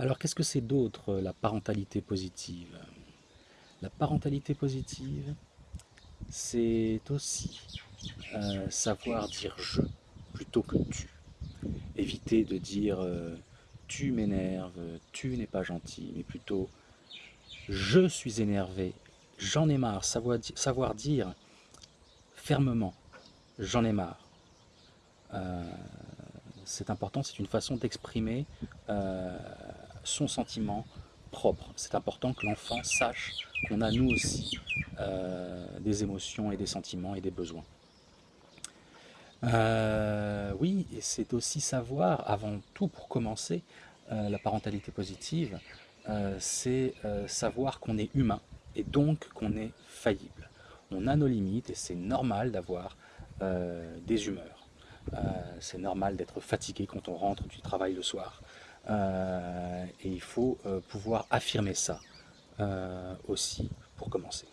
Alors qu'est-ce que c'est d'autre la parentalité positive? La parentalité positive, c'est aussi euh, savoir dire je plutôt que tu. Éviter de dire euh, tu m'énerves, tu n'es pas gentil, mais plutôt je suis énervé, j'en ai marre, savoir, savoir, dire fermement j'en ai marre. Euh, c'est important, c'est une façon d'exprimer son sentiment propre. C'est important que l'enfant sache qu'on a nous aussi euh, des émotions et des sentiments et des besoins. Euh, oui, et c'est aussi savoir, avant tout pour commencer, euh, la parentalité positive, c'est savoir qu'on est humain et donc qu'on est faillible. On a nos limites et c'est normal d'avoir des humeurs. c'est normal d'être fatigué quand on rentre du travail le soir. Il faut pouvoir affirmer ça aussi pour commencer.